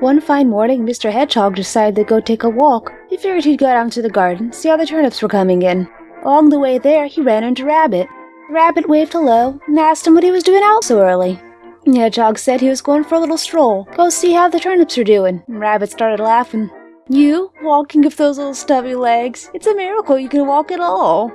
One fine morning, Mr. Hedgehog decided to go take a walk. He figured he'd go down to the garden, see how the turnips were coming in. Along the way there, he ran into Rabbit. Rabbit waved hello and asked him what he was doing out so early. Hedgehog said he was going for a little stroll, go see how the turnips are doing. Rabbit started laughing. You, walking with those little stubby legs? It's a miracle you can walk at all.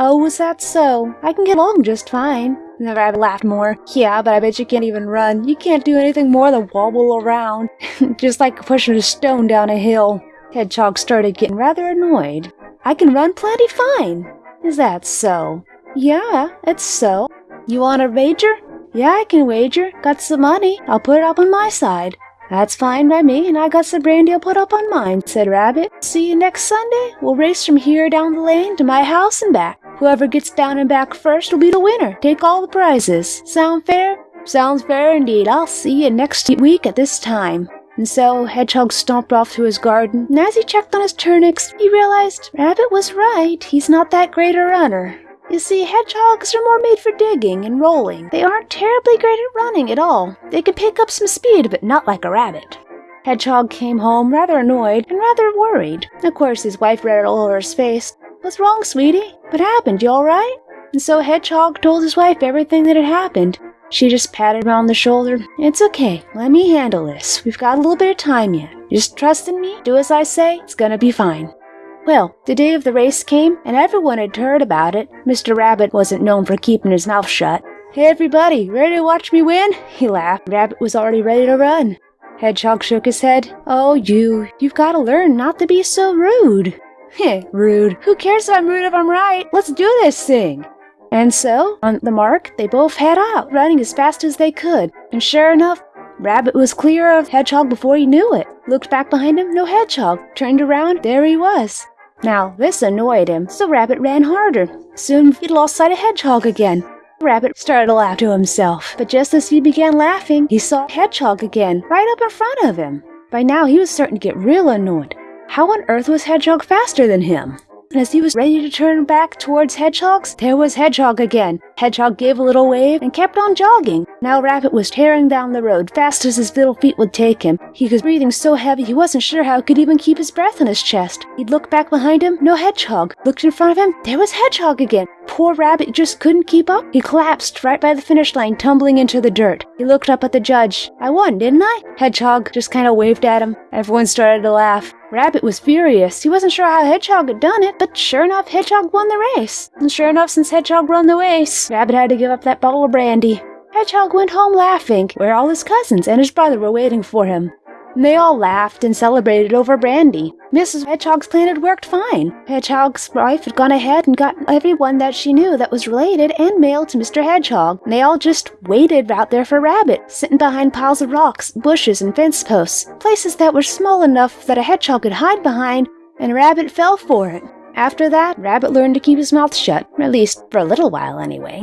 Oh, was that so? I can get along just fine. The rabbit laughed more. Yeah, but I bet you can't even run. You can't do anything more than wobble around. just like pushing a stone down a hill. Hedgehog started getting rather annoyed. I can run plenty fine. Is that so? Yeah, it's so. You want a wager? Yeah, I can wager. Got some money. I'll put it up on my side. That's fine by me, and I got some brandy I'll put up on mine, said Rabbit. See you next Sunday. We'll race from here down the lane to my house and back. Whoever gets down and back first will be the winner. Take all the prizes. Sound fair? Sounds fair indeed. I'll see you next week at this time. And so Hedgehog stomped off to his garden, and as he checked on his turnips, he realized Rabbit was right. He's not that great a runner. You see, hedgehogs are more made for digging and rolling. They aren't terribly great at running at all. They can pick up some speed, but not like a rabbit. Hedgehog came home rather annoyed and rather worried. Of course, his wife read all over his face. What's wrong, sweetie? What happened? You all right? And so Hedgehog told his wife everything that had happened. She just patted him on the shoulder. It's okay. Let me handle this. We've got a little bit of time yet. Just trust in me. Do as I say. It's gonna be fine. Well, the day of the race came, and everyone had heard about it. Mr. Rabbit wasn't known for keeping his mouth shut. Hey everybody, ready to watch me win? He laughed. Rabbit was already ready to run. Hedgehog shook his head. Oh, you, you've got to learn not to be so rude. Heh, rude. Who cares if I'm rude if I'm right? Let's do this thing. And so, on the mark, they both head out, running as fast as they could. And sure enough, Rabbit was clear of Hedgehog before he knew it. Looked back behind him, no Hedgehog. Turned around, there he was. Now, this annoyed him, so Rabbit ran harder. Soon he lost sight of Hedgehog again. Rabbit started to laugh to himself, but just as he began laughing, he saw Hedgehog again, right up in front of him. By now, he was starting to get real annoyed. How on earth was Hedgehog faster than him? And as he was ready to turn back towards Hedgehog's, there was Hedgehog again. Hedgehog gave a little wave and kept on jogging. Now Rabbit was tearing down the road fast as his little feet would take him. He was breathing so heavy he wasn't sure how he could even keep his breath in his chest. He'd look back behind him, no Hedgehog. Looked in front of him, there was Hedgehog again. Poor Rabbit just couldn't keep up. He collapsed right by the finish line, tumbling into the dirt. He looked up at the judge. I won, didn't I? Hedgehog just kind of waved at him. Everyone started to laugh. Rabbit was furious. He wasn't sure how Hedgehog had done it, but sure enough, Hedgehog won the race. And sure enough, since Hedgehog won the race, Rabbit had to give up that bottle of brandy. Hedgehog went home laughing, where all his cousins and his brother were waiting for him. And they all laughed and celebrated over brandy. Mrs. Hedgehog's plan had worked fine. Hedgehog's wife had gone ahead and got everyone that she knew that was related and mailed to Mr. Hedgehog. And they all just waited out there for Rabbit, sitting behind piles of rocks, bushes, and fence posts, places that were small enough that a hedgehog could hide behind, and Rabbit fell for it. After that, Rabbit learned to keep his mouth shut, at least for a little while anyway.